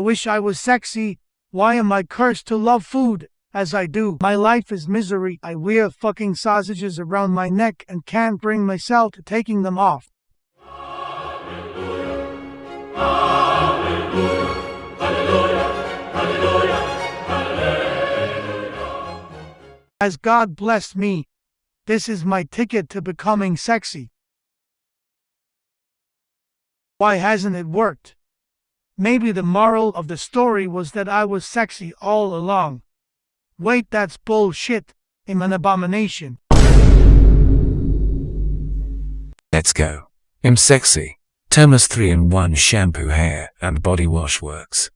I wish I was sexy. Why am I cursed to love food? As I do, my life is misery. I wear fucking sausages around my neck and can't bring myself to taking them off. As God blessed me, this is my ticket to becoming sexy. Why hasn't it worked? Maybe the moral of the story was that I was sexy all along. Wait, that's bullshit. I'm an abomination. Let's go. I'm sexy. Thomas 3 in 1 shampoo hair and body wash works.